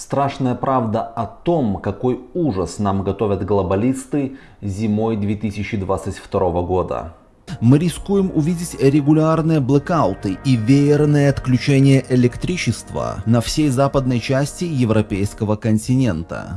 Страшная правда о том, какой ужас нам готовят глобалисты зимой 2022 года. Мы рискуем увидеть регулярные блэкауты и веерное отключение электричества на всей западной части европейского континента.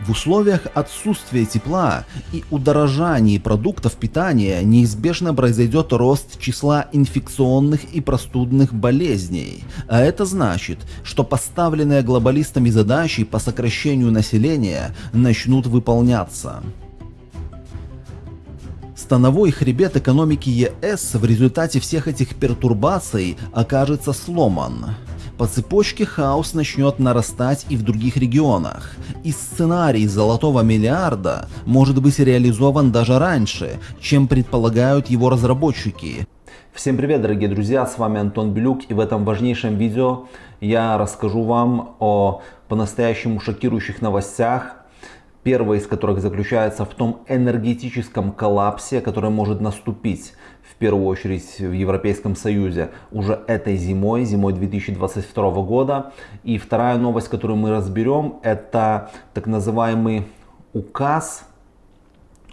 В условиях отсутствия тепла и удорожания продуктов питания неизбежно произойдет рост числа инфекционных и простудных болезней, а это значит, что поставленные глобалистами задачи по сокращению населения начнут выполняться. Становой хребет экономики ЕС в результате всех этих пертурбаций окажется сломан. По цепочке хаос начнет нарастать и в других регионах, и сценарий золотого миллиарда может быть реализован даже раньше, чем предполагают его разработчики. Всем привет, дорогие друзья, с вами Антон Белюк, и в этом важнейшем видео я расскажу вам о по-настоящему шокирующих новостях, первая из которых заключается в том энергетическом коллапсе, который может наступить в первую очередь в Европейском Союзе уже этой зимой, зимой 2022 года. И вторая новость, которую мы разберем, это так называемый указ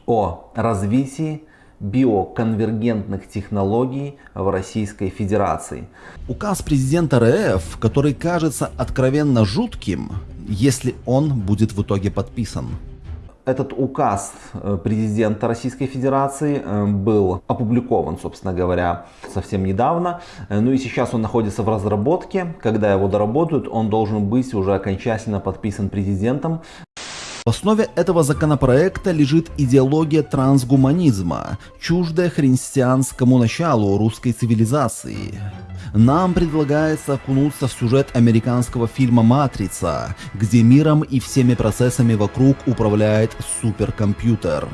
о развитии биоконвергентных технологий в Российской Федерации. Указ президента РФ, который кажется откровенно жутким, если он будет в итоге подписан. Этот указ э, президента Российской Федерации э, был опубликован, собственно говоря, совсем недавно. Э, ну и сейчас он находится в разработке. Когда его доработают, он должен быть уже окончательно подписан президентом. В основе этого законопроекта лежит идеология трансгуманизма, чуждая христианскому началу русской цивилизации. Нам предлагается окунуться в сюжет американского фильма «Матрица», где миром и всеми процессами вокруг управляет суперкомпьютер.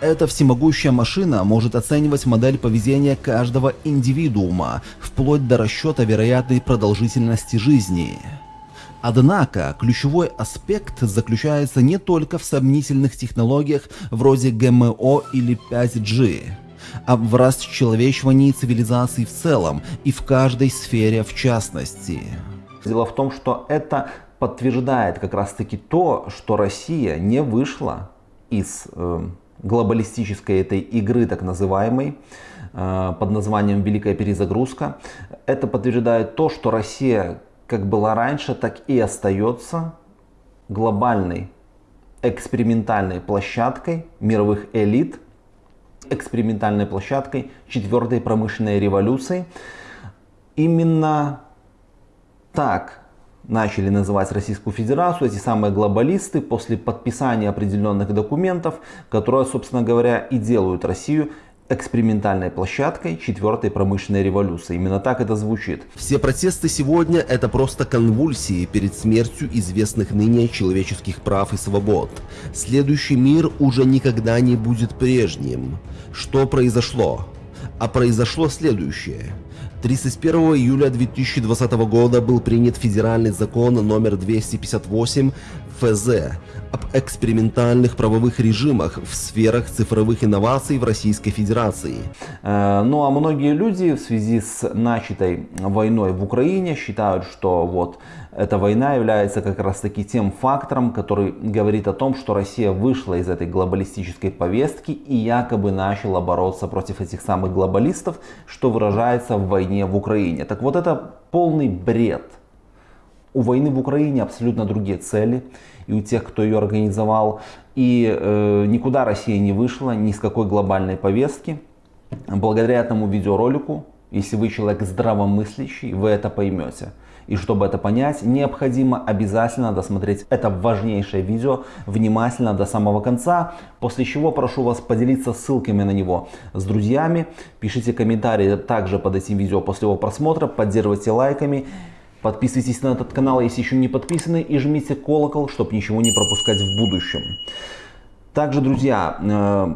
Эта всемогущая машина может оценивать модель поведения каждого индивидуума, вплоть до расчета вероятной продолжительности жизни. Однако, ключевой аспект заключается не только в сомнительных технологиях вроде ГМО или 5G, а в расчеловечивании цивилизации в целом и в каждой сфере в частности. Дело в том, что это подтверждает как раз таки то, что Россия не вышла из э, глобалистической этой игры, так называемой, э, под названием «Великая перезагрузка». Это подтверждает то, что Россия как была раньше, так и остается глобальной экспериментальной площадкой мировых элит, экспериментальной площадкой четвертой промышленной революции. Именно так начали называть Российскую Федерацию эти самые глобалисты после подписания определенных документов, которые, собственно говоря, и делают Россию экспериментальной площадкой четвертой промышленной революции. Именно так это звучит. Все протесты сегодня это просто конвульсии перед смертью известных ныне человеческих прав и свобод. Следующий мир уже никогда не будет прежним. Что произошло? А произошло следующее. 31 июля 2020 года был принят федеральный закон номер 258 ФЗ об экспериментальных правовых режимах в сферах цифровых инноваций в Российской Федерации. Э, ну а многие люди в связи с начатой войной в Украине считают, что вот эта война является как раз таки тем фактором, который говорит о том, что Россия вышла из этой глобалистической повестки и якобы начала бороться против этих самых глобалистов, что выражается в войне в Украине. Так вот это полный бред. У войны в Украине абсолютно другие цели и у тех, кто ее организовал. И э, никуда Россия не вышла, ни с какой глобальной повестки. Благодаря этому видеоролику, если вы человек здравомыслящий, вы это поймете. И чтобы это понять, необходимо обязательно досмотреть это важнейшее видео внимательно до самого конца, после чего прошу вас поделиться ссылками на него с друзьями, пишите комментарии также под этим видео после его просмотра, поддерживайте лайками, подписывайтесь на этот канал, если еще не подписаны, и жмите колокол, чтобы ничего не пропускать в будущем. Также, друзья, э,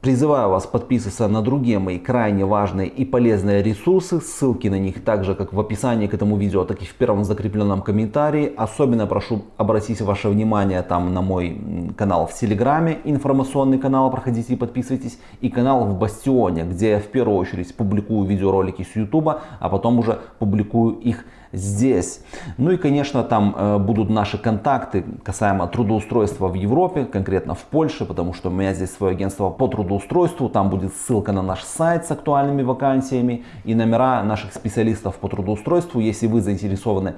Призываю вас подписываться на другие мои крайне важные и полезные ресурсы. Ссылки на них также как в описании к этому видео, так и в первом закрепленном комментарии. Особенно прошу обратить ваше внимание там на мой канал в Телеграме, информационный канал, проходите и подписывайтесь. И канал в Бастионе, где я в первую очередь публикую видеоролики с Ютуба, а потом уже публикую их здесь. Ну и, конечно, там э, будут наши контакты касаемо трудоустройства в Европе, конкретно в Польше, потому что у меня здесь свое агентство по трудоустройству. Там будет ссылка на наш сайт с актуальными вакансиями и номера наших специалистов по трудоустройству. Если вы заинтересованы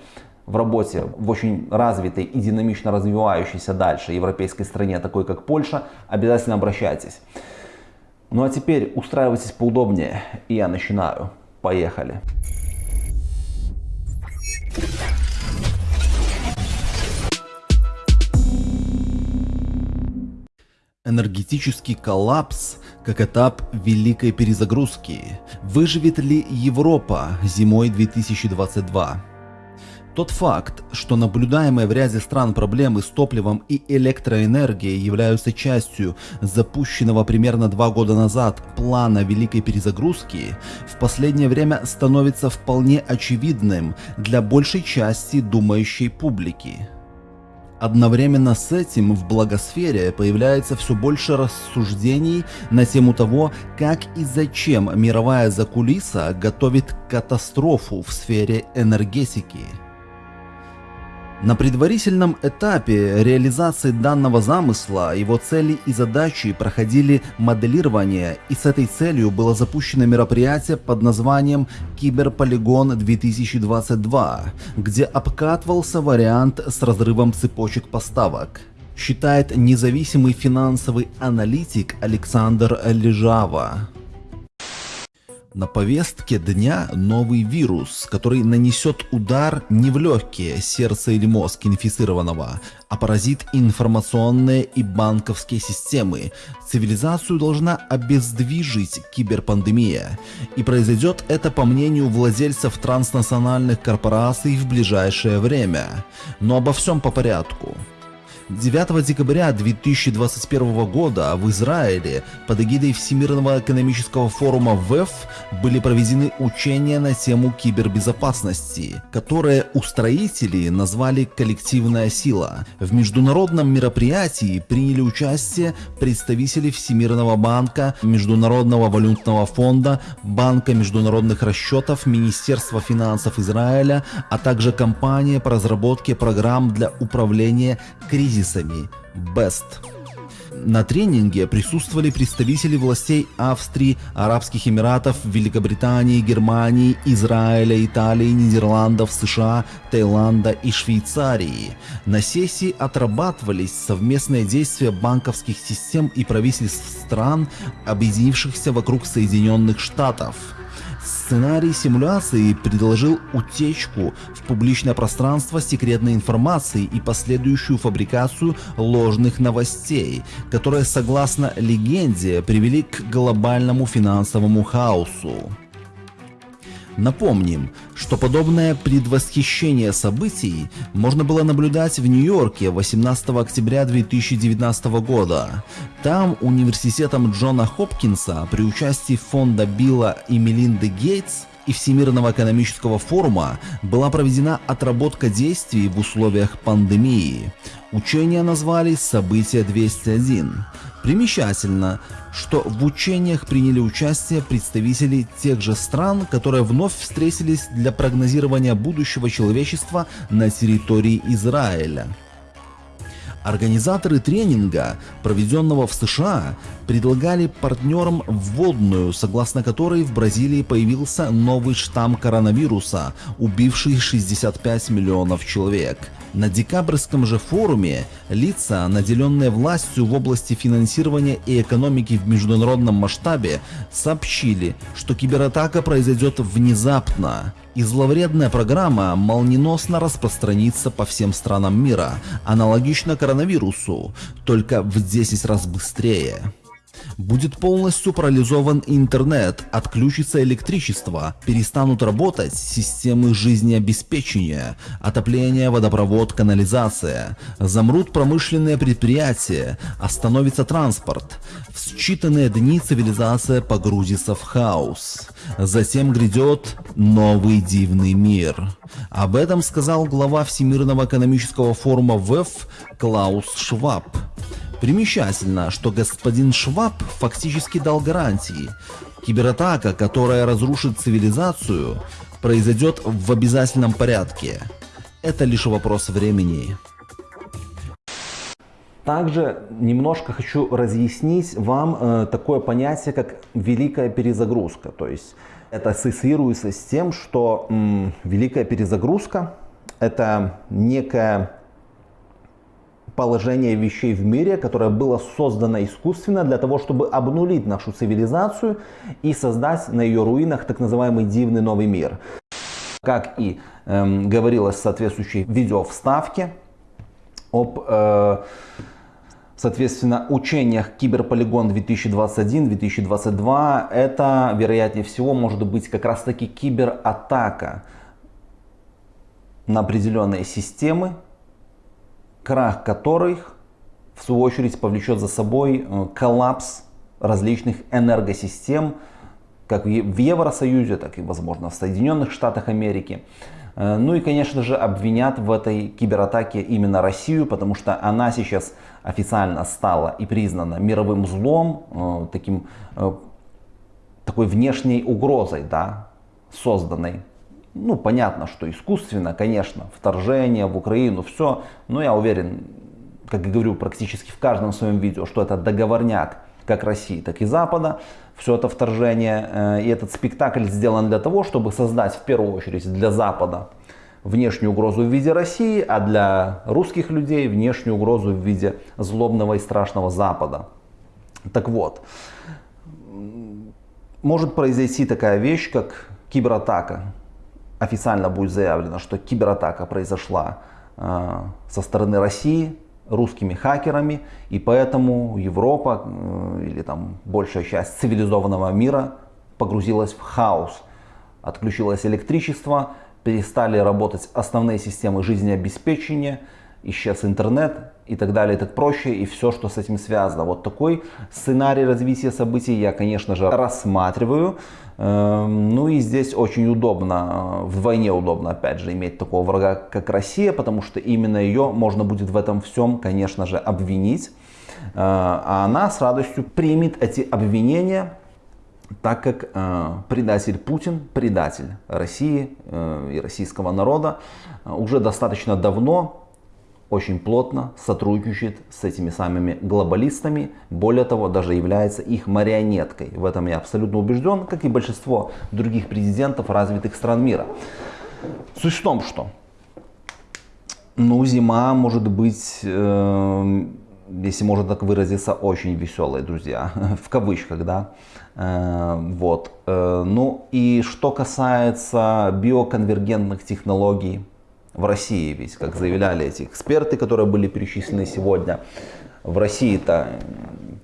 в работе в очень развитой и динамично развивающейся дальше европейской стране, такой как Польша, обязательно обращайтесь. Ну а теперь устраивайтесь поудобнее, и я начинаю. Поехали! Энергетический коллапс как этап великой перезагрузки. Выживет ли Европа зимой 2022? Тот факт, что наблюдаемые в ряде стран проблемы с топливом и электроэнергией являются частью запущенного примерно два года назад плана великой перезагрузки, в последнее время становится вполне очевидным для большей части думающей публики. Одновременно с этим в благосфере появляется все больше рассуждений на тему того, как и зачем мировая закулиса готовит катастрофу в сфере энергетики. На предварительном этапе реализации данного замысла его цели и задачи проходили моделирование и с этой целью было запущено мероприятие под названием Киберполигон 2022, где обкатывался вариант с разрывом цепочек поставок считает независимый финансовый аналитик Александр Лежава. На повестке дня новый вирус, который нанесет удар не в легкие, сердце или мозг инфицированного, а поразит информационные и банковские системы. Цивилизацию должна обездвижить киберпандемия. И произойдет это по мнению владельцев транснациональных корпораций в ближайшее время. Но обо всем по порядку. 9 декабря 2021 года в Израиле под эгидой Всемирного экономического форума ВЭФ были проведены учения на тему кибербезопасности, которые устроители назвали «коллективная сила». В международном мероприятии приняли участие представители Всемирного банка, Международного валютного фонда, Банка международных расчетов, Министерства финансов Израиля, а также компания по разработке программ для управления кризисом кризисами BEST. На тренинге присутствовали представители властей Австрии, Арабских Эмиратов, Великобритании, Германии, Израиля, Италии, Нидерландов, США, Таиланда и Швейцарии. На сессии отрабатывались совместные действия банковских систем и правительств стран, объединившихся вокруг Соединенных Штатов. Сценарий симуляции предложил утечку в публичное пространство секретной информации и последующую фабрикацию ложных новостей, которые, согласно легенде, привели к глобальному финансовому хаосу. Напомним, что подобное предвосхищение событий можно было наблюдать в Нью-Йорке 18 октября 2019 года. Там университетом Джона Хопкинса при участии фонда Билла и Мелинды Гейтс и Всемирного экономического форума была проведена отработка действий в условиях пандемии. Учения назвали «Событие 201». Примечательно, что в учениях приняли участие представители тех же стран, которые вновь встретились для прогнозирования будущего человечества на территории Израиля. Организаторы тренинга, проведенного в США, предлагали партнерам вводную, согласно которой в Бразилии появился новый штамм коронавируса, убивший 65 миллионов человек. На декабрьском же форуме лица, наделенные властью в области финансирования и экономики в международном масштабе, сообщили, что кибератака произойдет внезапно, и зловредная программа молниеносно распространится по всем странам мира, аналогично коронавирусу, только в 10 раз быстрее. Будет полностью парализован интернет, отключится электричество, перестанут работать системы жизнеобеспечения, отопление, водопровод, канализация, замрут промышленные предприятия, остановится транспорт. В считанные дни цивилизация погрузится в хаос. Затем грядет новый дивный мир. Об этом сказал глава Всемирного экономического форума ВЭФ Клаус Шваб. Примечательно, что господин Шваб фактически дал гарантии. Кибератака, которая разрушит цивилизацию, произойдет в обязательном порядке. Это лишь вопрос времени. Также немножко хочу разъяснить вам э, такое понятие, как великая перезагрузка. То есть это ассоциируется с тем, что м, великая перезагрузка это некое положение вещей в мире, которое было создано искусственно для того, чтобы обнулить нашу цивилизацию и создать на ее руинах так называемый дивный новый мир. Как и э, говорилось в соответствующей видеовставке об, э, соответственно, учениях Киберполигон 2021-2022, это, вероятнее всего, может быть как раз таки кибератака на определенные системы, крах которых, в свою очередь, повлечет за собой э, коллапс различных энергосистем, как в Евросоюзе, так и, возможно, в Соединенных Штатах Америки. Э, ну и, конечно же, обвинят в этой кибератаке именно Россию, потому что она сейчас официально стала и признана мировым злом, э, таким, такой внешней угрозой, да, созданной ну, понятно, что искусственно, конечно, вторжение в Украину, все, но я уверен, как и говорю практически в каждом своем видео, что это договорняк как России, так и Запада, все это вторжение. Э, и этот спектакль сделан для того, чтобы создать в первую очередь для Запада внешнюю угрозу в виде России, а для русских людей внешнюю угрозу в виде злобного и страшного Запада. Так вот, может произойти такая вещь, как кибератака официально будет заявлено, что кибератака произошла э, со стороны России русскими хакерами, и поэтому Европа э, или там большая часть цивилизованного мира погрузилась в хаос. Отключилось электричество, перестали работать основные системы жизнеобеспечения, исчез интернет и так далее, и так проще, и все, что с этим связано. Вот такой сценарий развития событий я, конечно же, рассматриваю. Эм, ну и здесь очень удобно, вдвойне удобно, опять же, иметь такого врага, как Россия, потому что именно ее можно будет в этом всем, конечно же, обвинить. Э, а она с радостью примет эти обвинения, так как э, предатель Путин, предатель России э, и российского народа, уже достаточно давно очень плотно сотрудничает с этими самыми глобалистами, более того, даже является их марионеткой. В этом я абсолютно убежден, как и большинство других президентов развитых стран мира. Суть в том, что ну, зима может быть, э, если можно так выразиться, очень веселой, друзья, в кавычках, да. Э, вот. Э, ну и что касается биоконвергентных технологий, в России, ведь, как заявляли эти эксперты, которые были перечислены сегодня, в России-то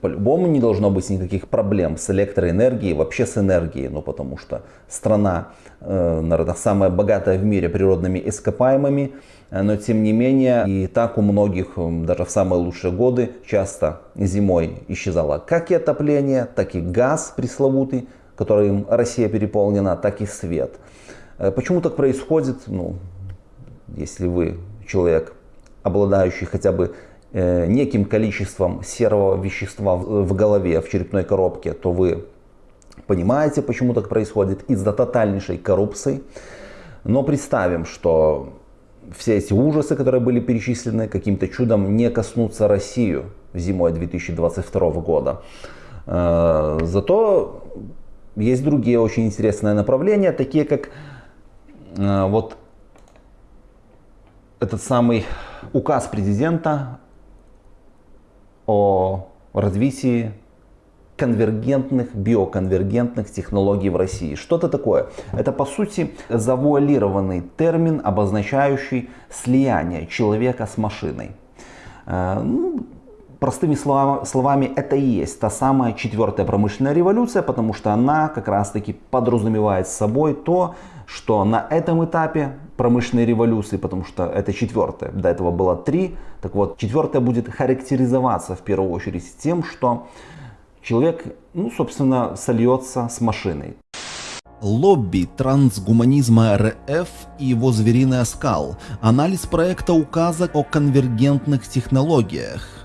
по-любому не должно быть никаких проблем с электроэнергией, вообще с энергией, ну потому что страна, э, наверное, самая богатая в мире природными ископаемыми, э, но тем не менее и так у многих, даже в самые лучшие годы, часто зимой исчезало как и отопление, так и газ пресловутый, которым Россия переполнена, так и свет. Э, почему так происходит? Ну, если вы человек, обладающий хотя бы э, неким количеством серого вещества в, голове, в черепной коробке, то вы понимаете, почему так происходит из-за тотальнейшей коррупции. Но представим, что все эти ужасы, которые были перечислены, каким-то чудом не коснутся Россию зимой 2022 года. Э, зато есть другие очень интересные направления, такие как э, вот этот самый указ президента о развитии конвергентных, биоконвергентных технологий в России. Что это такое? Это по сути завуалированный термин, обозначающий слияние человека с машиной. Э, ну, простыми словами, это и есть та самая четвертая промышленная революция, потому что она как раз таки подразумевает собой то, что на этом этапе промышленной революции, потому что это четвертая, до этого было три, так вот четвертая будет характеризоваться в первую очередь тем, что человек, ну собственно, сольется с машиной. Лобби трансгуманизма РФ и его звериный оскал. Анализ проекта указа о конвергентных технологиях.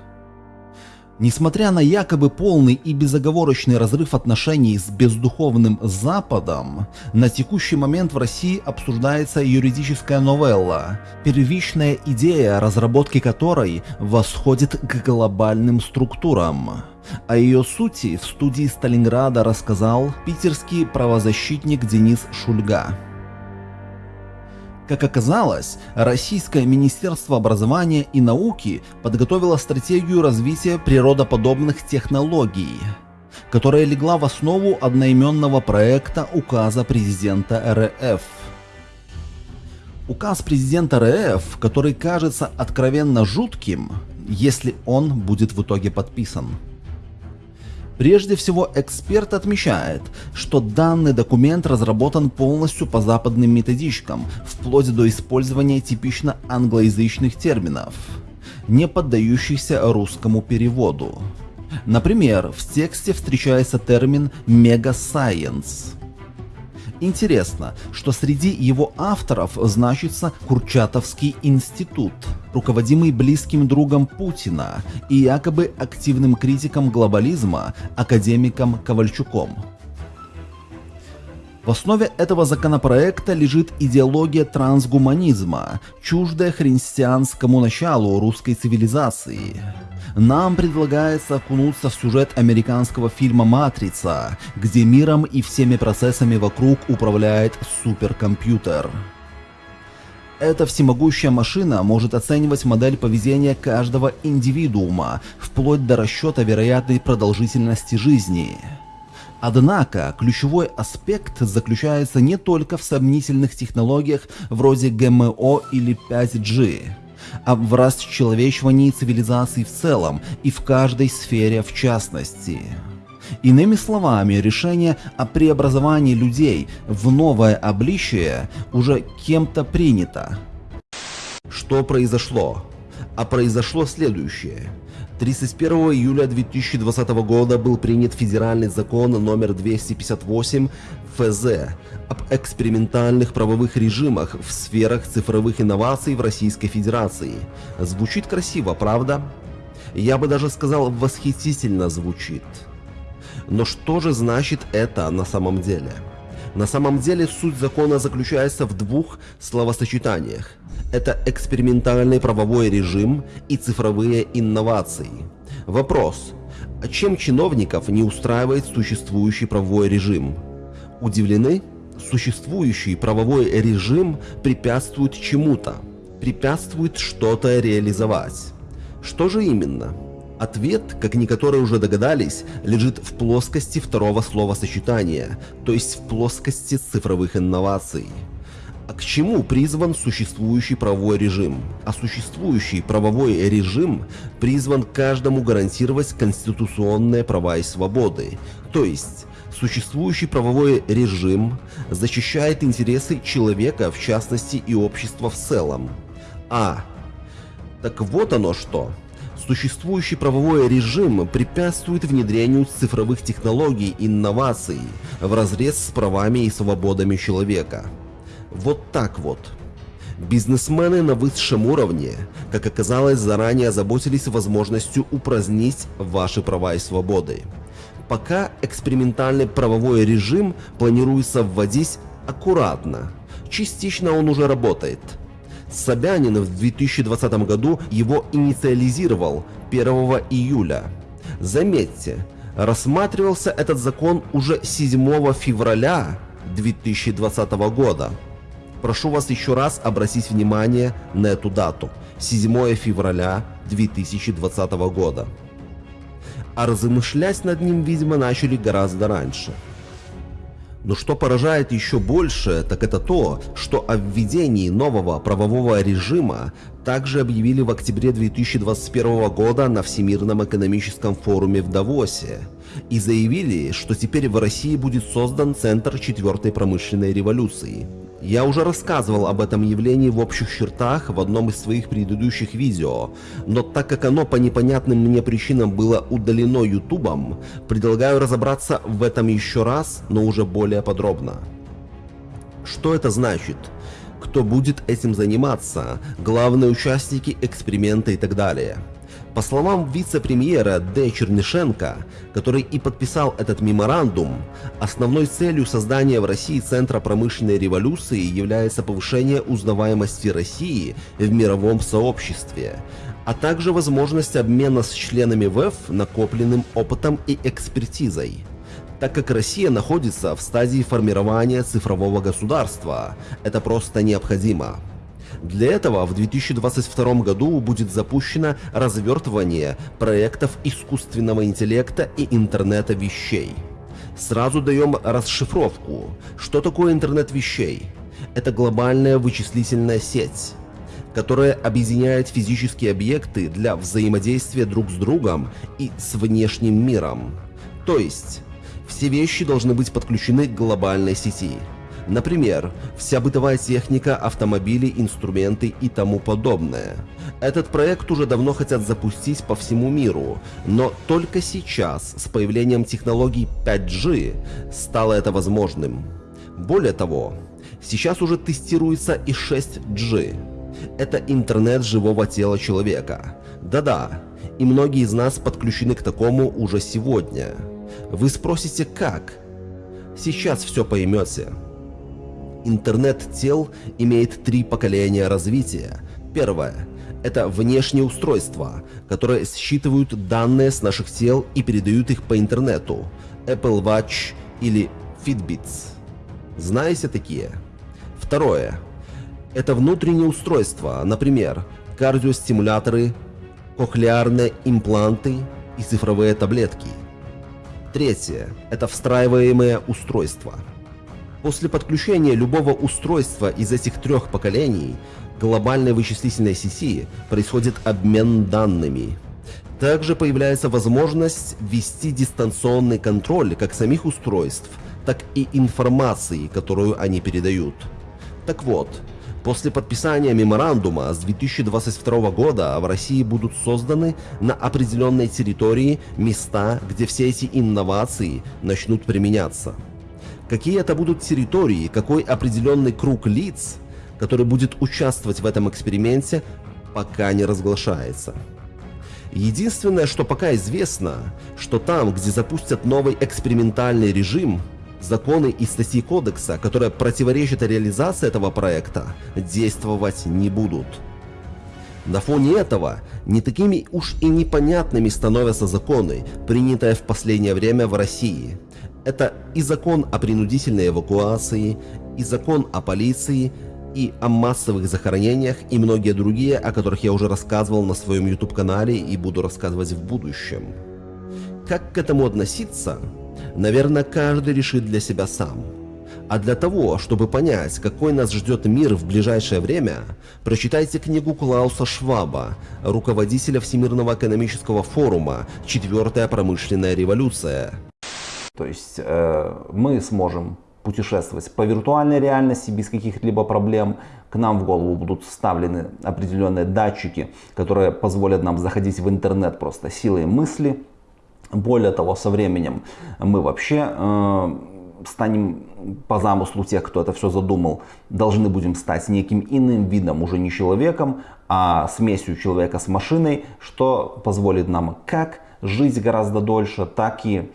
Несмотря на якобы полный и безоговорочный разрыв отношений с бездуховным Западом, на текущий момент в России обсуждается юридическая новелла, первичная идея разработки которой восходит к глобальным структурам. О ее сути в студии Сталинграда рассказал питерский правозащитник Денис Шульга. Как оказалось, Российское Министерство образования и науки подготовило стратегию развития природоподобных технологий, которая легла в основу одноименного проекта указа президента РФ. Указ президента РФ, который кажется откровенно жутким, если он будет в итоге подписан. Прежде всего, эксперт отмечает, что данный документ разработан полностью по западным методичкам, вплоть до использования типично англоязычных терминов, не поддающихся русскому переводу. Например, в тексте встречается термин «мегасайенс», Интересно, что среди его авторов значится Курчатовский институт, руководимый близким другом Путина и якобы активным критиком глобализма академиком Ковальчуком. В основе этого законопроекта лежит идеология трансгуманизма, чуждая христианскому началу русской цивилизации. Нам предлагается окунуться в сюжет американского фильма «Матрица», где миром и всеми процессами вокруг управляет суперкомпьютер. Эта всемогущая машина может оценивать модель поведения каждого индивидуума, вплоть до расчета вероятной продолжительности жизни. Однако, ключевой аспект заключается не только в сомнительных технологиях вроде ГМО или 5G в расчеловечивании цивилизации в целом и в каждой сфере в частности. Иными словами, решение о преобразовании людей в новое обличие уже кем-то принято. Что произошло? А произошло следующее. 31 июля 2020 года был принят федеральный закон номер 258 ФЗ об экспериментальных правовых режимах в сферах цифровых инноваций в Российской Федерации. Звучит красиво, правда? Я бы даже сказал, восхитительно звучит. Но что же значит это на самом деле? На самом деле суть закона заключается в двух словосочетаниях. Это экспериментальный правовой режим и цифровые инновации. Вопрос. Чем чиновников не устраивает существующий правовой режим? Удивлены? Существующий правовой режим препятствует чему-то, препятствует что-то реализовать. Что же именно? Ответ, как некоторые уже догадались, лежит в плоскости второго словосочетания, то есть в плоскости цифровых инноваций. А к чему призван существующий правовой режим? А существующий правовой режим призван каждому гарантировать конституционные права и свободы. То есть, существующий правовой режим защищает интересы человека, в частности и общества в целом. А. Так вот оно что. Существующий правовой режим препятствует внедрению цифровых технологий и инноваций в разрез с правами и свободами человека. Вот так вот. Бизнесмены на высшем уровне, как оказалось, заранее заботились возможностью упразднить ваши права и свободы. Пока экспериментальный правовой режим планируется вводить аккуратно. Частично он уже работает. Собянин в 2020 году его инициализировал 1 июля. Заметьте, рассматривался этот закон уже 7 февраля 2020 года. Прошу вас еще раз обратить внимание на эту дату. 7 февраля 2020 года. А размышлять над ним, видимо, начали гораздо раньше. Но что поражает еще больше, так это то, что о введении нового правового режима также объявили в октябре 2021 года на Всемирном экономическом форуме в Давосе и заявили, что теперь в России будет создан Центр четвертой промышленной революции – я уже рассказывал об этом явлении в общих чертах в одном из своих предыдущих видео, но так как оно по непонятным мне причинам было удалено ютубом, предлагаю разобраться в этом еще раз, но уже более подробно. Что это значит? Кто будет этим заниматься? Главные участники эксперимента и так далее. По словам вице-премьера Д. Чернышенко, который и подписал этот меморандум, основной целью создания в России Центра промышленной революции является повышение узнаваемости России в мировом сообществе, а также возможность обмена с членами ВЭФ накопленным опытом и экспертизой так как Россия находится в стадии формирования цифрового государства. Это просто необходимо. Для этого в 2022 году будет запущено развертывание проектов искусственного интеллекта и интернета вещей. Сразу даем расшифровку. Что такое интернет вещей? Это глобальная вычислительная сеть которая объединяет физические объекты для взаимодействия друг с другом и с внешним миром. То есть, все вещи должны быть подключены к глобальной сети. Например, вся бытовая техника, автомобили, инструменты и тому подобное. Этот проект уже давно хотят запустить по всему миру, но только сейчас, с появлением технологий 5G, стало это возможным. Более того, сейчас уже тестируется и 6G. Это интернет живого тела человека. Да-да, и многие из нас подключены к такому уже сегодня. Вы спросите, как? Сейчас все поймете. Интернет тел имеет три поколения развития. Первое – это внешние устройства, которые считывают данные с наших тел и передают их по интернету. Apple Watch или Fitbits. Знаете такие? Второе – это внутренние устройства, например, кардиостимуляторы, кохлеарные импланты и цифровые таблетки. Третье – это встраиваемые устройства – После подключения любого устройства из этих трех поколений глобальной вычислительной сети происходит обмен данными. Также появляется возможность ввести дистанционный контроль как самих устройств, так и информации, которую они передают. Так вот, после подписания меморандума с 2022 года в России будут созданы на определенной территории места, где все эти инновации начнут применяться какие это будут территории, какой определенный круг лиц, который будет участвовать в этом эксперименте, пока не разглашается. Единственное, что пока известно, что там, где запустят новый экспериментальный режим, законы и статьи кодекса, которые противоречат реализации этого проекта, действовать не будут. На фоне этого не такими уж и непонятными становятся законы, принятые в последнее время в России – это и закон о принудительной эвакуации, и закон о полиции, и о массовых захоронениях, и многие другие, о которых я уже рассказывал на своем YouTube-канале и буду рассказывать в будущем. Как к этому относиться, наверное, каждый решит для себя сам. А для того, чтобы понять, какой нас ждет мир в ближайшее время, прочитайте книгу Клауса Шваба, руководителя Всемирного экономического форума «Четвертая промышленная революция», то есть э, мы сможем путешествовать по виртуальной реальности без каких-либо проблем. К нам в голову будут вставлены определенные датчики, которые позволят нам заходить в интернет просто силой мысли. Более того, со временем мы вообще э, станем по замыслу тех, кто это все задумал, должны будем стать неким иным видом, уже не человеком, а смесью человека с машиной, что позволит нам как жить гораздо дольше, так и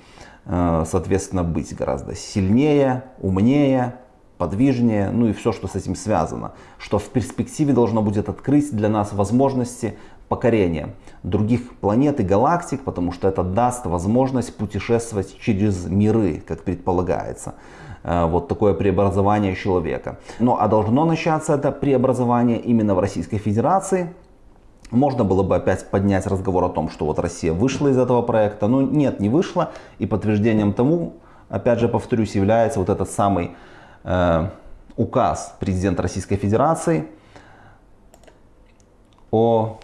соответственно, быть гораздо сильнее, умнее, подвижнее, ну и все, что с этим связано. Что в перспективе должно будет открыть для нас возможности покорения других планет и галактик, потому что это даст возможность путешествовать через миры, как предполагается. Э, вот такое преобразование человека. Ну а должно начаться это преобразование именно в Российской Федерации, можно было бы опять поднять разговор о том, что вот Россия вышла из этого проекта, но нет, не вышла. И подтверждением тому, опять же повторюсь, является вот этот самый э, указ президента Российской Федерации о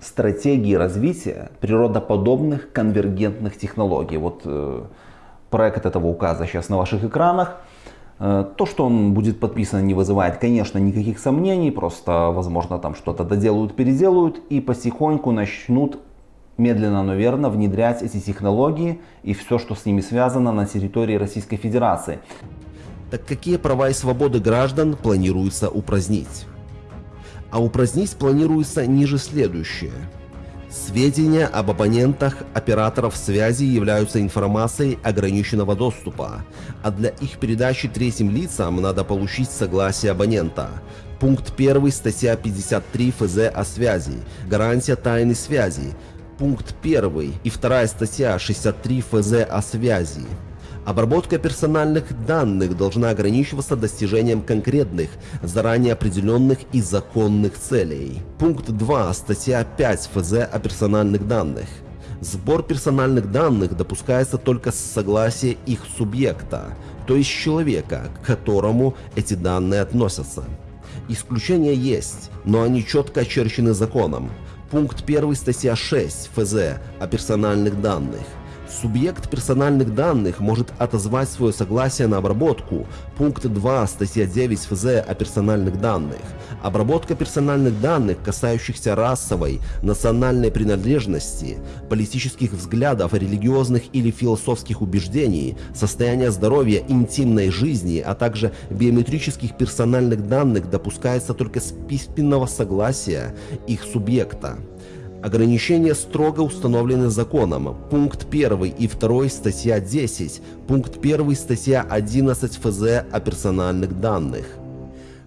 стратегии развития природоподобных конвергентных технологий. Вот э, проект этого указа сейчас на ваших экранах. Э, то, что он будет подписан, не вызывает, конечно, никаких сомнений, просто, возможно, там что-то доделают, переделают и потихоньку начнут медленно, но верно внедрять эти технологии и все, что с ними связано на территории Российской Федерации. Так какие права и свободы граждан планируется упразднить? А упразднить планируется ниже следующее. Сведения об абонентах операторов связи являются информацией ограниченного доступа, а для их передачи третьим лицам надо получить согласие абонента. Пункт 1 статья 53 ФЗ о связи. Гарантия тайны связи. Пункт 1 и 2 статья 63 ФЗ о связи. Обработка персональных данных должна ограничиваться достижением конкретных, заранее определенных и законных целей. Пункт 2 статья 5 ФЗ о персональных данных. Сбор персональных данных допускается только с согласия их субъекта, то есть человека, к которому эти данные относятся. Исключения есть, но они четко очерчены законом. Пункт 1 статья 6 ФЗ о персональных данных – Субъект персональных данных может отозвать свое согласие на обработку. Пункт 2 статья 9 ФЗ о персональных данных. Обработка персональных данных, касающихся расовой, национальной принадлежности, политических взглядов, религиозных или философских убеждений, состояния здоровья, интимной жизни, а также биометрических персональных данных допускается только с письменного согласия их субъекта. Ограничения строго установлены законом. Пункт 1 и 2 статья 10, пункт 1 статья 11 ФЗ о персональных данных.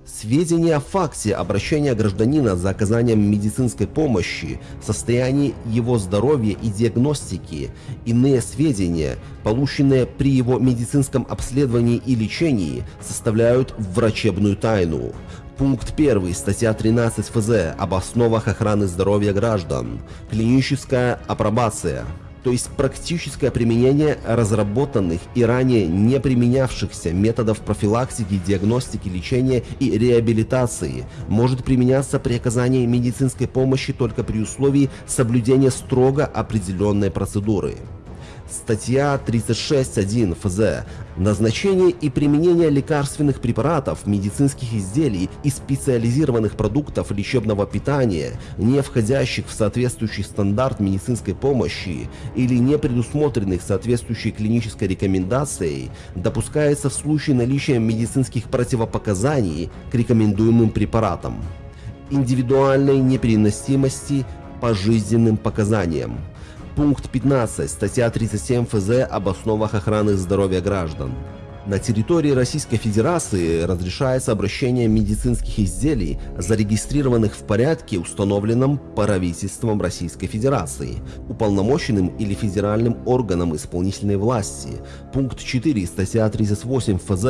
Сведения о факте обращения гражданина за оказанием медицинской помощи, состоянии его здоровья и диагностики, иные сведения, полученные при его медицинском обследовании и лечении, составляют врачебную тайну. Пункт 1, статья 13 ФЗ об основах охраны здоровья граждан. Клиническая апробация то есть практическое применение разработанных и ранее не применявшихся методов профилактики, диагностики, лечения и реабилитации, может применяться при оказании медицинской помощи только при условии соблюдения строго определенной процедуры. Статья 36.1 ФЗ Назначение и применение лекарственных препаратов, медицинских изделий и специализированных продуктов лечебного питания, не входящих в соответствующий стандарт медицинской помощи или не предусмотренных соответствующей клинической рекомендацией, допускается в случае наличия медицинских противопоказаний к рекомендуемым препаратам. Индивидуальной непереносимости по жизненным показаниям. Пункт 15, статья 37 ФЗ об основах охраны здоровья граждан. На территории Российской Федерации разрешается обращение медицинских изделий, зарегистрированных в порядке, установленном правительством Российской Федерации, уполномоченным или федеральным органом исполнительной власти. Пункт 4, статья 38 ФЗ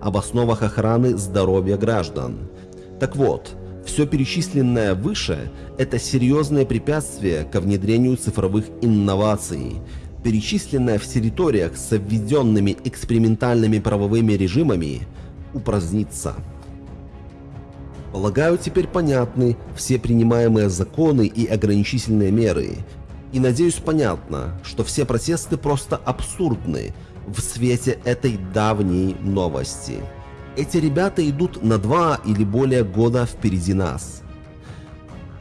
об основах охраны здоровья граждан. Так вот, все перечисленное выше – это серьезное препятствие ко внедрению цифровых инноваций, перечисленное в территориях с введенными экспериментальными правовыми режимами упразднится. Полагаю, теперь понятны все принимаемые законы и ограничительные меры. И надеюсь понятно, что все протесты просто абсурдны в свете этой давней новости. Эти ребята идут на два или более года впереди нас.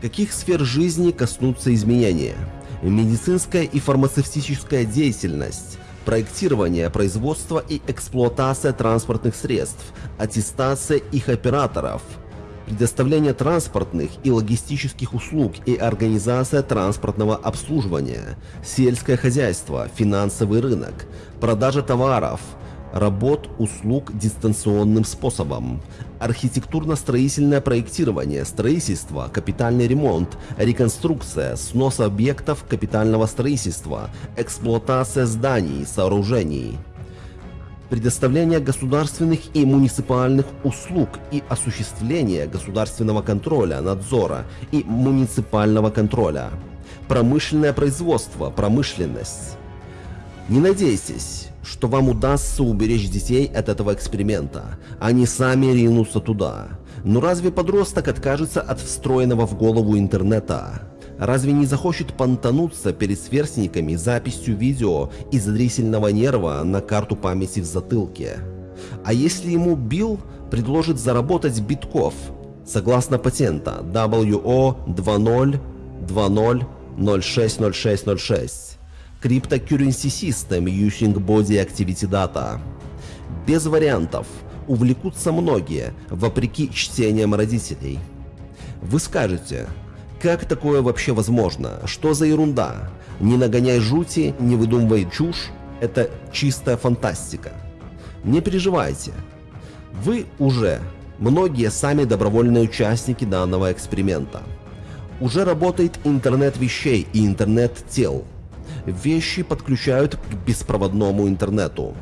Каких сфер жизни коснутся изменения? Медицинская и фармацевтическая деятельность, проектирование, производство и эксплуатация транспортных средств, аттестация их операторов, предоставление транспортных и логистических услуг и организация транспортного обслуживания, сельское хозяйство, финансовый рынок, продажа товаров – работ, услуг дистанционным способом, архитектурно-строительное проектирование, строительство, капитальный ремонт, реконструкция, снос объектов капитального строительства, эксплуатация зданий, сооружений, предоставление государственных и муниципальных услуг и осуществление государственного контроля, надзора и муниципального контроля, промышленное производство, промышленность. Не надейтесь, что вам удастся уберечь детей от этого эксперимента. Они сами ринутся туда. Но разве подросток откажется от встроенного в голову интернета? Разве не захочет понтануться перед сверстниками записью видео из зрительного нерва на карту памяти в затылке? А если ему Билл предложит заработать битков, согласно патента WO 20 20 060606? Cryptocurrency System Using Body Activity Data. Без вариантов. Увлекутся многие, вопреки чтениям родителей. Вы скажете, Как такое вообще возможно? Что за ерунда? Не нагоняй жути, не выдумывай чушь. Это чистая фантастика. Не переживайте. Вы уже, многие сами добровольные участники данного эксперимента. Уже работает интернет вещей и интернет тел. Вещи подключают к беспроводному интернету.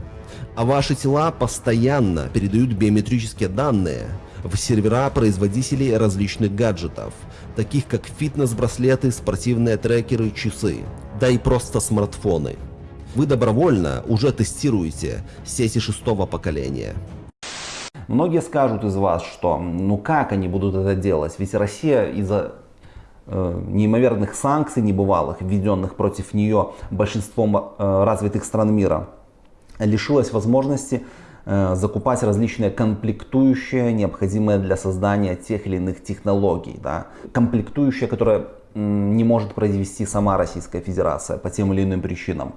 А ваши тела постоянно передают биометрические данные в сервера производителей различных гаджетов, таких как фитнес-браслеты, спортивные трекеры, часы, да и просто смартфоны. Вы добровольно уже тестируете сети шестого поколения. Многие скажут из вас, что ну как они будут это делать, ведь Россия из-за неимоверных санкций небывалых, введенных против нее большинством э, развитых стран мира, лишилась возможности э, закупать различные комплектующие, необходимые для создания тех или иных технологий. Да? Комплектующие, которые не может произвести сама Российская Федерация по тем или иным причинам.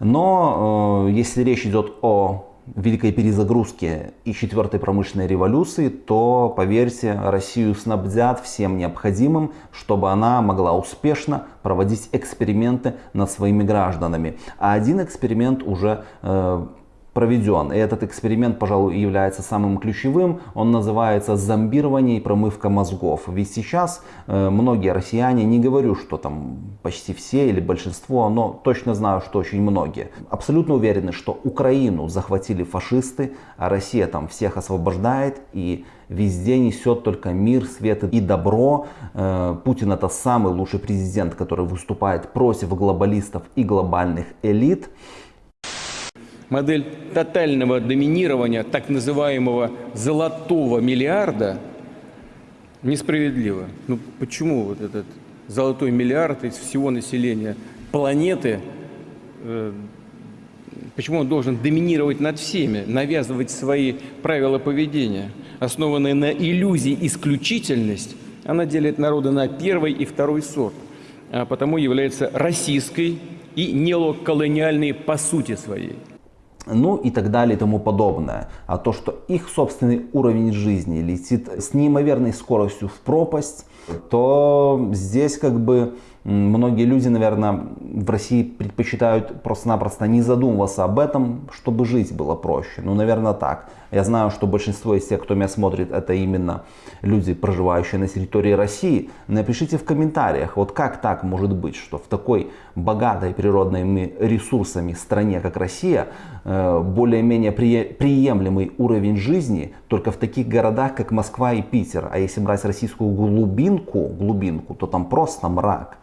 Но э, если речь идет о великой перезагрузке и четвертой промышленной революции, то, поверьте, Россию снабдят всем необходимым, чтобы она могла успешно проводить эксперименты над своими гражданами. А один эксперимент уже э, проведен. И этот эксперимент, пожалуй, является самым ключевым. Он называется зомбирование и промывка мозгов. Ведь сейчас э, многие россияне, не говорю, что там почти все или большинство, но точно знаю, что очень многие, абсолютно уверены, что Украину захватили фашисты, а Россия там всех освобождает и везде несет только мир, свет и добро. Э, Путин это самый лучший президент, который выступает против глобалистов и глобальных элит модель тотального доминирования так называемого золотого миллиарда несправедлива. Ну почему вот этот золотой миллиард из всего населения планеты, э, почему он должен доминировать над всеми, навязывать свои правила поведения, основанные на иллюзии исключительность, она делит народы на первый и второй сорт, а потому является российской и нелоколониальной по сути своей ну и так далее и тому подобное. А то, что их собственный уровень жизни летит с неимоверной скоростью в пропасть, то здесь как бы многие люди, наверное, в России предпочитают просто-напросто не задумываться об этом, чтобы жить было проще. Ну, наверное, так. Я знаю, что большинство из тех, кто меня смотрит, это именно люди, проживающие на территории России. Напишите в комментариях, вот как так может быть, что в такой богатой природными ресурсами стране, как Россия, э, более-менее приемлемый уровень жизни только в таких городах, как Москва и Питер. А если брать российскую глубинку, глубинку, то там просто мрак.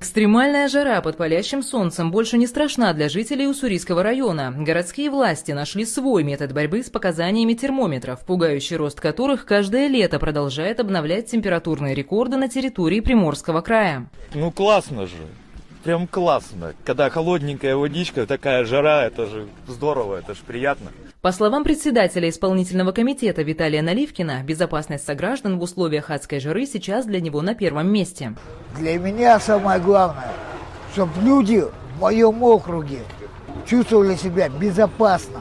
Экстремальная жара под палящим солнцем больше не страшна для жителей Уссурийского района. Городские власти нашли свой метод борьбы с показаниями термометров, пугающий рост которых каждое лето продолжает обновлять температурные рекорды на территории Приморского края. Ну классно же. Прям классно. Когда холодненькая водичка, такая жара, это же здорово, это же приятно. По словам председателя исполнительного комитета Виталия Наливкина, безопасность сограждан в условиях адской жары сейчас для него на первом месте. Для меня самое главное, чтобы люди в моем округе чувствовали себя безопасно.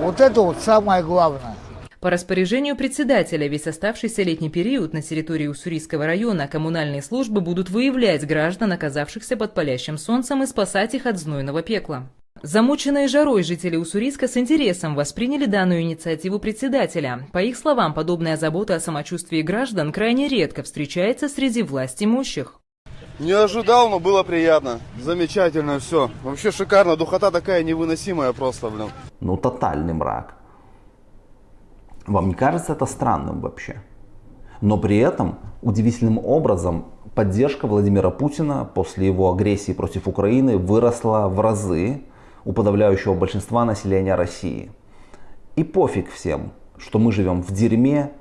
Вот это вот самое главное. По распоряжению председателя весь оставшийся летний период на территории Уссурийского района коммунальные службы будут выявлять граждан, оказавшихся под палящим солнцем, и спасать их от знойного пекла. Замученные жарой жители Уссурийска с интересом восприняли данную инициативу председателя. По их словам, подобная забота о самочувствии граждан крайне редко встречается среди власть имущих. Не ожидал, но было приятно. Замечательно все. Вообще шикарно. Духота такая невыносимая просто, блин. Ну, тотальный мрак. Вам не кажется это странным вообще? Но при этом удивительным образом поддержка Владимира Путина после его агрессии против Украины выросла в разы у подавляющего большинства населения России. И пофиг всем, что мы живем в дерьме,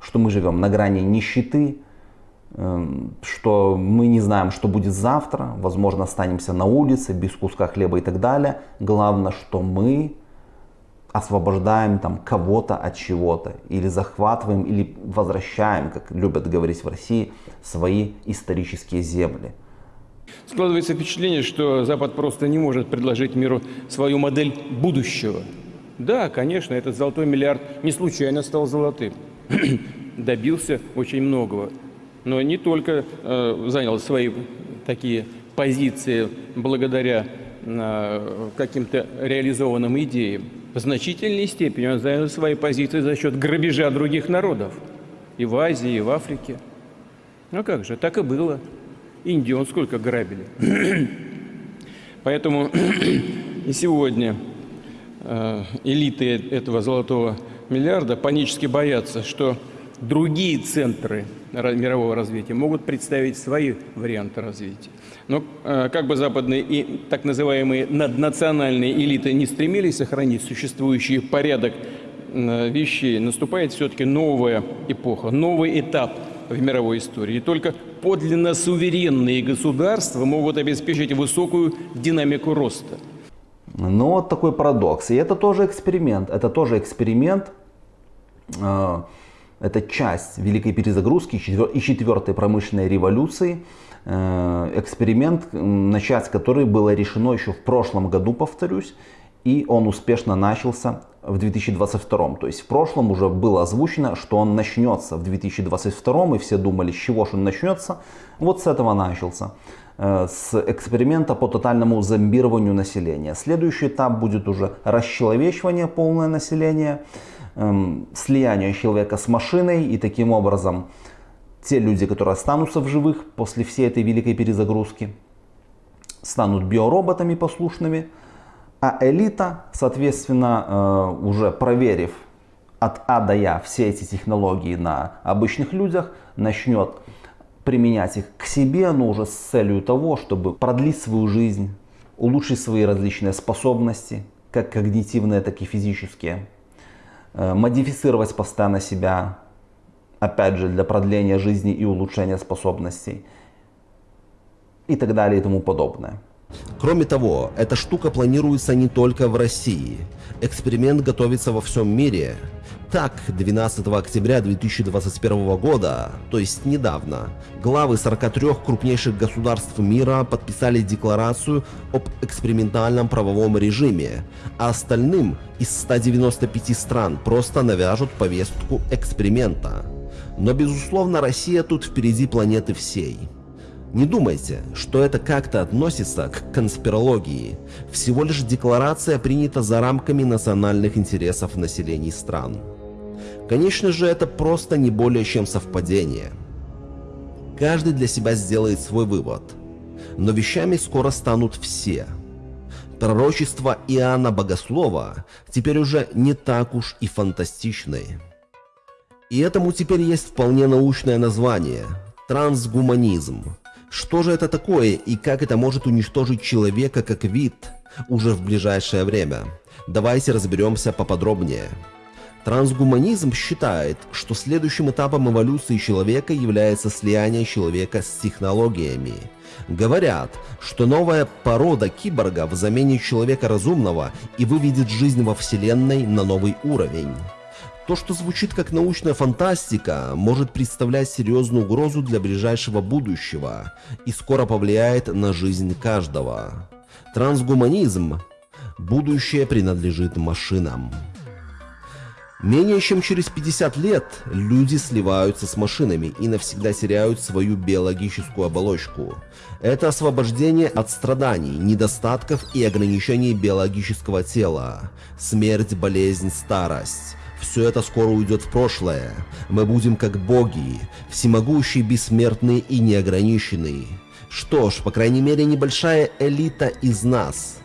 что мы живем на грани нищеты, эм, что мы не знаем, что будет завтра, возможно, останемся на улице без куска хлеба и так далее. Главное, что мы освобождаем там кого-то от чего-то, или захватываем, или возвращаем, как любят говорить в России, свои исторические земли. Складывается впечатление, что Запад просто не может предложить миру свою модель будущего. Да, конечно, этот золотой миллиард не случайно стал золотым. Добился очень многого. но не только э, занял свои такие позиции благодаря э, каким-то реализованным идеям. В значительной степени он занял свои позиции за счет грабежа других народов. И в Азии, и в Африке. Ну как же, так и было. Индию он сколько грабили. Поэтому и сегодня э, элиты этого золотого миллиарда панически боятся, что другие центры мирового развития могут представить свои варианты развития. Но э, как бы западные и так называемые наднациональные элиты не стремились сохранить существующий порядок э, вещей, наступает все-таки новая эпоха, новый этап в мировой истории. И только подлинно суверенные государства могут обеспечить высокую динамику роста. Ну вот такой парадокс. И это тоже эксперимент. Это тоже эксперимент. Э, это часть великой перезагрузки и четвертой промышленной революции. Э, эксперимент, начать который было решено еще в прошлом году, повторюсь, и он успешно начался в 2022. То есть в прошлом уже было озвучено, что он начнется в 2022, и все думали, с чего же он начнется. Вот с этого начался. Э, с эксперимента по тотальному зомбированию населения. Следующий этап будет уже расчеловечивание полное населения, эм, слияние человека с машиной и таким образом те люди, которые останутся в живых после всей этой великой перезагрузки, станут биороботами послушными, а элита, соответственно, э, уже проверив от А до Я все эти технологии на обычных людях, начнет применять их к себе, но уже с целью того, чтобы продлить свою жизнь, улучшить свои различные способности, как когнитивные, так и физические, модифицировать постоянно себя, опять же, для продления жизни и улучшения способностей и так далее и тому подобное. Кроме того, эта штука планируется не только в России. Эксперимент готовится во всем мире. Так, 12 октября 2021 года, то есть недавно, главы 43 крупнейших государств мира подписали декларацию об экспериментальном правовом режиме, а остальным из 195 стран просто навяжут повестку эксперимента. Но безусловно Россия тут впереди планеты всей. Не думайте, что это как-то относится к конспирологии. Всего лишь декларация принята за рамками национальных интересов населений стран. Конечно же, это просто не более чем совпадение. Каждый для себя сделает свой вывод. Но вещами скоро станут все. Пророчества Иоанна Богослова теперь уже не так уж и фантастичны. И этому теперь есть вполне научное название – трансгуманизм. Что же это такое и как это может уничтожить человека как вид уже в ближайшее время? Давайте разберемся поподробнее. Трансгуманизм считает, что следующим этапом эволюции человека является слияние человека с технологиями. Говорят, что новая порода киборгов заменит человека разумного и выведет жизнь во Вселенной на новый уровень. То, что звучит как научная фантастика, может представлять серьезную угрозу для ближайшего будущего и скоро повлияет на жизнь каждого. Трансгуманизм – будущее принадлежит машинам. Менее чем через 50 лет люди сливаются с машинами и навсегда теряют свою биологическую оболочку. Это освобождение от страданий, недостатков и ограничений биологического тела, смерть, болезнь, старость. Все это скоро уйдет в прошлое. Мы будем как боги, всемогущие, бессмертные и неограниченные. Что ж, по крайней мере, небольшая элита из нас.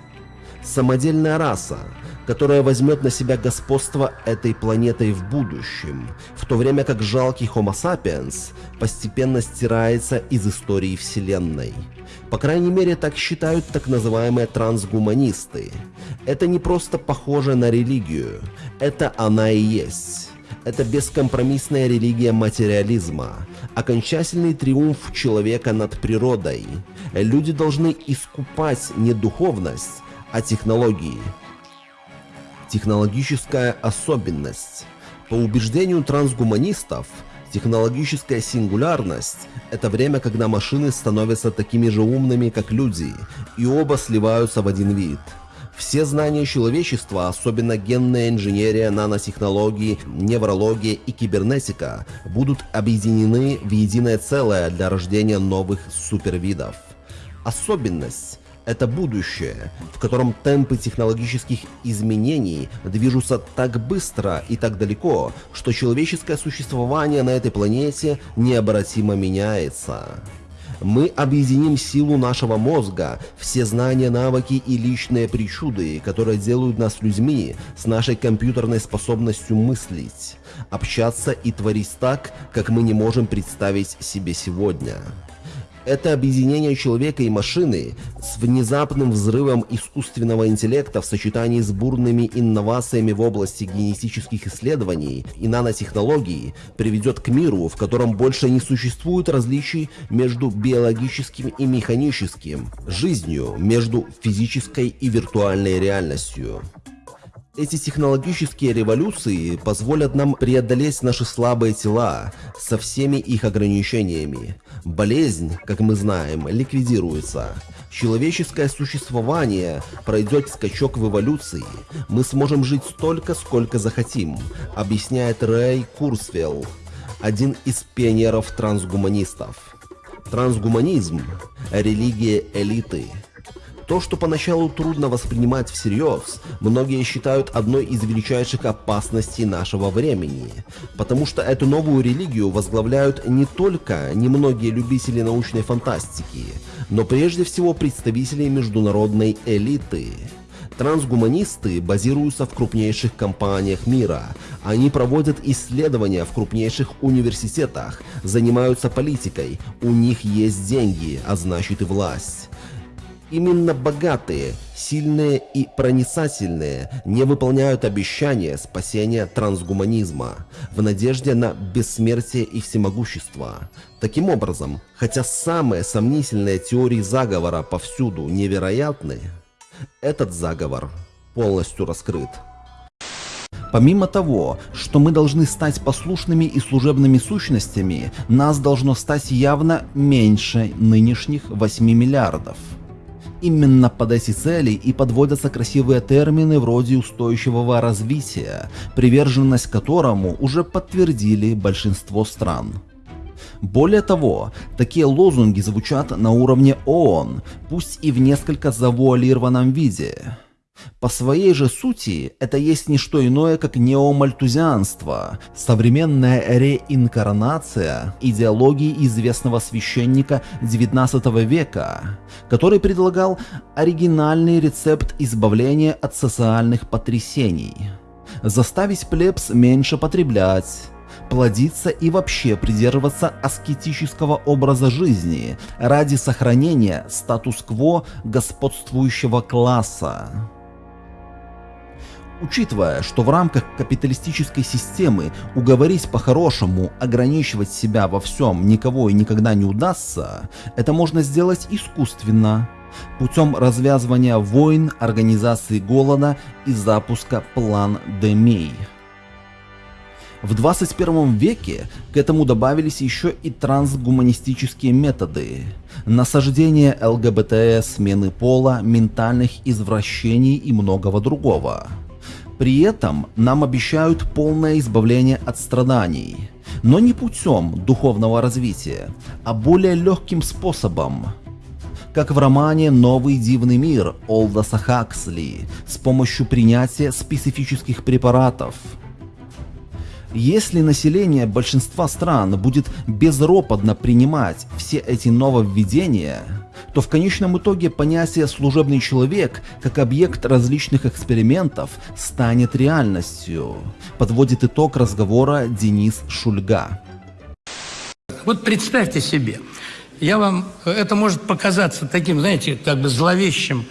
Самодельная раса, которая возьмет на себя господство этой планетой в будущем, в то время как жалкий Homo sapiens постепенно стирается из истории Вселенной. По крайней мере, так считают так называемые трансгуманисты. Это не просто похоже на религию, это она и есть. Это бескомпромиссная религия материализма, окончательный триумф человека над природой. Люди должны искупать не духовность, а технологии. Технологическая особенность. По убеждению трансгуманистов, Технологическая сингулярность – это время, когда машины становятся такими же умными, как люди, и оба сливаются в один вид. Все знания человечества, особенно генная инженерия, нанотехнологии, неврология и кибернетика, будут объединены в единое целое для рождения новых супервидов. Особенность это будущее, в котором темпы технологических изменений движутся так быстро и так далеко, что человеческое существование на этой планете необратимо меняется. Мы объединим силу нашего мозга, все знания, навыки и личные причуды, которые делают нас людьми с нашей компьютерной способностью мыслить, общаться и творить так, как мы не можем представить себе сегодня. Это объединение человека и машины с внезапным взрывом искусственного интеллекта в сочетании с бурными инновациями в области генетических исследований и нанотехнологий приведет к миру, в котором больше не существует различий между биологическим и механическим, жизнью между физической и виртуальной реальностью. Эти технологические революции позволят нам преодолеть наши слабые тела со всеми их ограничениями. Болезнь, как мы знаем, ликвидируется. Человеческое существование пройдет скачок в эволюции. Мы сможем жить столько, сколько захотим, объясняет Рэй Курсвелл, один из пионеров трансгуманистов. Трансгуманизм – религия элиты – то, что поначалу трудно воспринимать всерьез, многие считают одной из величайших опасностей нашего времени, потому что эту новую религию возглавляют не только немногие любители научной фантастики, но прежде всего представители международной элиты. Трансгуманисты базируются в крупнейших компаниях мира. Они проводят исследования в крупнейших университетах, занимаются политикой, у них есть деньги, а значит и власть. Именно богатые, сильные и проницательные не выполняют обещания спасения трансгуманизма в надежде на бессмертие и всемогущество. Таким образом, хотя самые сомнительные теории заговора повсюду невероятны, этот заговор полностью раскрыт. Помимо того, что мы должны стать послушными и служебными сущностями, нас должно стать явно меньше нынешних 8 миллиардов. Именно под эти цели и подводятся красивые термины вроде устойчивого развития, приверженность которому уже подтвердили большинство стран. Более того, такие лозунги звучат на уровне ООН, пусть и в несколько завуалированном виде. По своей же сути, это есть не что иное, как неомальтузианство, современная реинкарнация идеологии известного священника XIX века, который предлагал оригинальный рецепт избавления от социальных потрясений. Заставить плебс меньше потреблять, плодиться и вообще придерживаться аскетического образа жизни ради сохранения статус-кво господствующего класса. Учитывая, что в рамках капиталистической системы уговорить по-хорошему ограничивать себя во всем никого и никогда не удастся, это можно сделать искусственно, путем развязывания войн, организации голода и запуска план Демей. В 21 веке к этому добавились еще и трансгуманистические методы. Насаждение ЛГБТ, смены пола, ментальных извращений и многого другого. При этом нам обещают полное избавление от страданий, но не путем духовного развития, а более легким способом, как в романе «Новый дивный мир» Олдоса Хаксли с помощью принятия специфических препаратов. Если население большинства стран будет безропотно принимать все эти нововведения, то в конечном итоге понятие «служебный человек» как объект различных экспериментов станет реальностью, подводит итог разговора Денис Шульга. Вот представьте себе, я вам, это может показаться таким, знаете, как бы зловещим,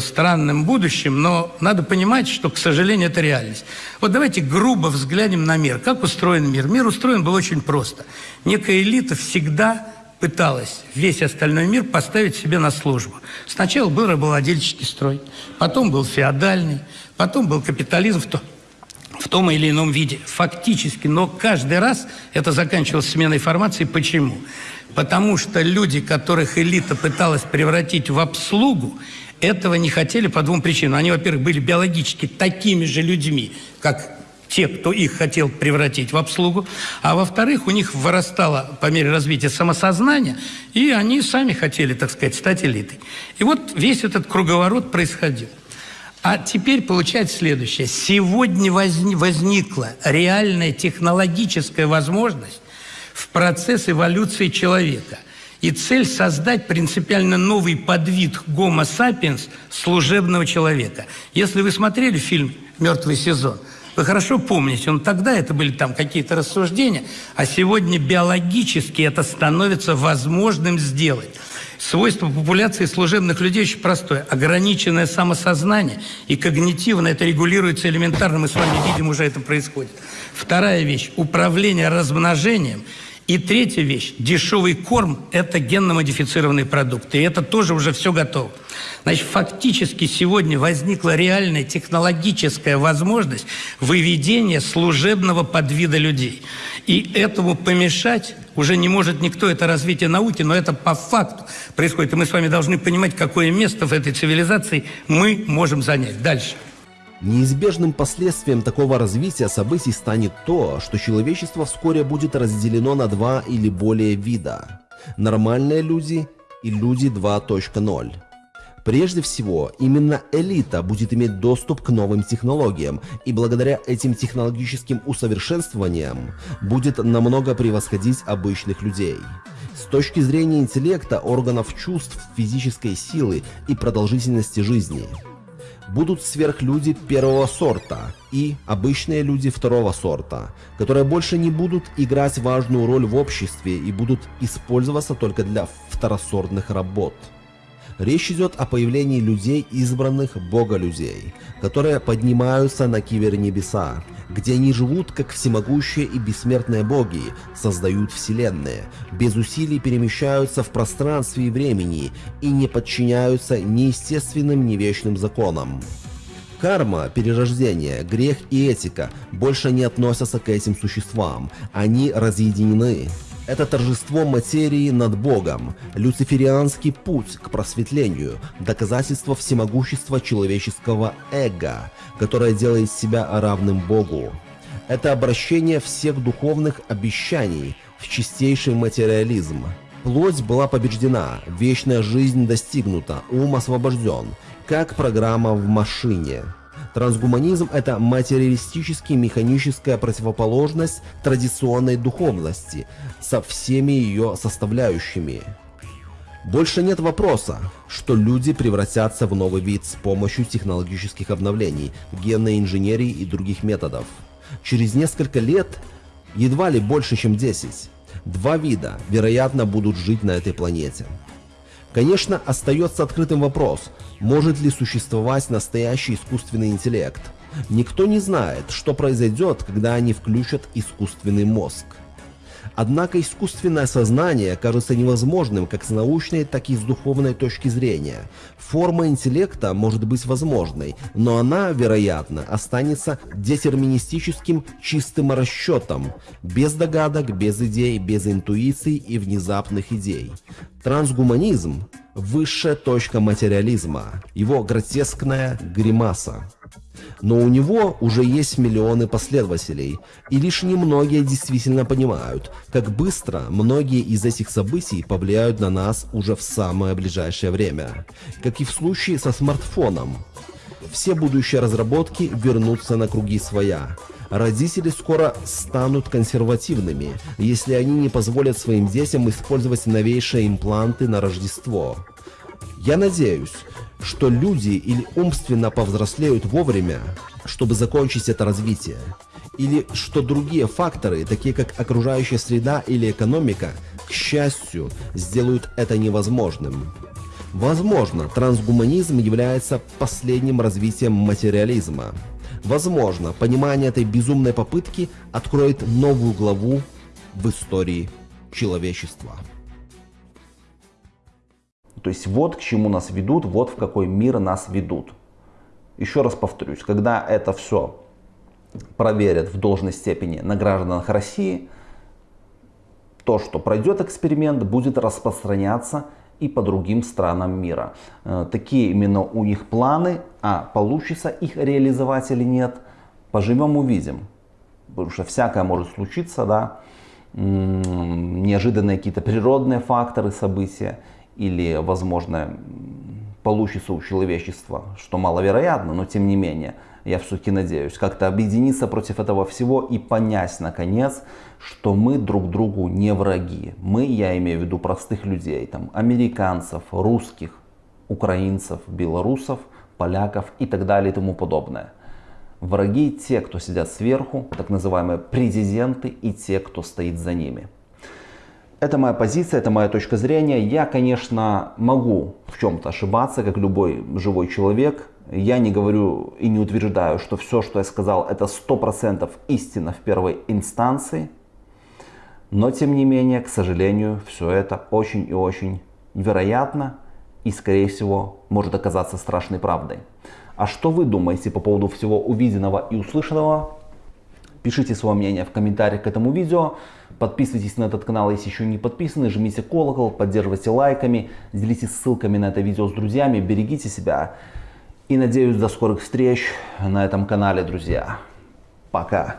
странным будущим, но надо понимать, что, к сожалению, это реальность. Вот давайте грубо взглянем на мир. Как устроен мир? Мир устроен был очень просто. Некая элита всегда пыталась весь остальной мир поставить себе на службу. Сначала был рабовладельческий строй, потом был феодальный, потом был капитализм в, то, в том или ином виде. Фактически, но каждый раз это заканчивалось сменой формации. Почему? Потому что люди, которых элита пыталась превратить в обслугу, этого не хотели по двум причинам. Они, во-первых, были биологически такими же людьми, как те, кто их хотел превратить в обслугу, а во-вторых, у них вырастало по мере развития самосознания, и они сами хотели, так сказать, стать элитой. И вот весь этот круговорот происходил. А теперь получается следующее. Сегодня возни возникла реальная технологическая возможность в процесс эволюции человека. И цель создать принципиально новый подвид Homo sapiens служебного человека. Если вы смотрели фильм «Мертвый сезон», вы хорошо помните, он тогда это были там какие-то рассуждения, а сегодня биологически это становится возможным сделать. Свойство популяции служебных людей очень простое. Ограниченное самосознание и когнитивно это регулируется элементарно. Мы с вами видим, уже это происходит. Вторая вещь – управление размножением – и третья вещь. Дешевый корм – это генно-модифицированные продукты. И это тоже уже все готово. Значит, фактически сегодня возникла реальная технологическая возможность выведения служебного подвида людей. И этому помешать уже не может никто. Это развитие науки, но это по факту происходит. И мы с вами должны понимать, какое место в этой цивилизации мы можем занять. Дальше. Неизбежным последствием такого развития событий станет то, что человечество вскоре будет разделено на два или более вида – нормальные люди и люди 2.0. Прежде всего, именно элита будет иметь доступ к новым технологиям, и благодаря этим технологическим усовершенствованиям будет намного превосходить обычных людей. С точки зрения интеллекта, органов чувств, физической силы и продолжительности жизни – будут сверхлюди первого сорта и обычные люди второго сорта, которые больше не будут играть важную роль в обществе и будут использоваться только для второсортных работ. Речь идет о появлении людей, избранных бога-людей, которые поднимаются на кибернебеса, где они живут как всемогущие и бессмертные боги, создают вселенные, без усилий перемещаются в пространстве и времени и не подчиняются неестественным, ни вечным законам. Карма, перерождение, грех и этика больше не относятся к этим существам, они разъединены. Это торжество материи над Богом, люциферианский путь к просветлению, доказательство всемогущества человеческого эго, которое делает себя равным Богу. Это обращение всех духовных обещаний в чистейший материализм. Плоть была побеждена, вечная жизнь достигнута, ум освобожден, как программа в машине. Трансгуманизм – это материалистически механическая противоположность традиционной духовности со всеми ее составляющими. Больше нет вопроса, что люди превратятся в новый вид с помощью технологических обновлений, генной инженерии и других методов. Через несколько лет, едва ли больше, чем 10, два вида, вероятно, будут жить на этой планете. Конечно, остается открытым вопрос, может ли существовать настоящий искусственный интеллект. Никто не знает, что произойдет, когда они включат искусственный мозг. Однако искусственное сознание кажется невозможным как с научной, так и с духовной точки зрения. Форма интеллекта может быть возможной, но она, вероятно, останется детерминистическим чистым расчетом, без догадок, без идей, без интуиций и внезапных идей. Трансгуманизм – высшая точка материализма, его гротескная гримаса. Но у него уже есть миллионы последователей, и лишь немногие действительно понимают, как быстро многие из этих событий повлияют на нас уже в самое ближайшее время. Как и в случае со смартфоном. Все будущие разработки вернутся на круги своя. Родители скоро станут консервативными, если они не позволят своим детям использовать новейшие импланты на Рождество. Я надеюсь, что люди или умственно повзрослеют вовремя, чтобы закончить это развитие, или что другие факторы, такие как окружающая среда или экономика, к счастью, сделают это невозможным. Возможно, трансгуманизм является последним развитием материализма. Возможно, понимание этой безумной попытки откроет новую главу в истории человечества. То есть вот к чему нас ведут, вот в какой мир нас ведут. Еще раз повторюсь, когда это все проверят в должной степени на гражданах России, то, что пройдет эксперимент, будет распространяться и по другим странам мира. Э, такие именно у них планы, а получится их реализовать или нет, поживем увидим. Потому что всякое может случиться, да, неожиданные какие-то природные факторы, события или, возможно, получится у человечества, что маловероятно, но тем не менее, я все-таки надеюсь, как-то объединиться против этого всего и понять, наконец, что мы друг другу не враги. Мы, я имею в виду простых людей, там, американцев, русских, украинцев, белорусов, поляков и так далее и тому подобное. Враги те, кто сидят сверху, так называемые президенты и те, кто стоит за ними. Это моя позиция, это моя точка зрения. Я, конечно, могу в чем-то ошибаться, как любой живой человек. Я не говорю и не утверждаю, что все, что я сказал, это 100% истина в первой инстанции. Но, тем не менее, к сожалению, все это очень и очень вероятно и, скорее всего, может оказаться страшной правдой. А что вы думаете по поводу всего увиденного и услышанного? Пишите свое мнение в комментариях к этому видео. Подписывайтесь на этот канал, если еще не подписаны. Жмите колокол, поддерживайте лайками, делитесь ссылками на это видео с друзьями. Берегите себя. И надеюсь до скорых встреч на этом канале, друзья. Пока.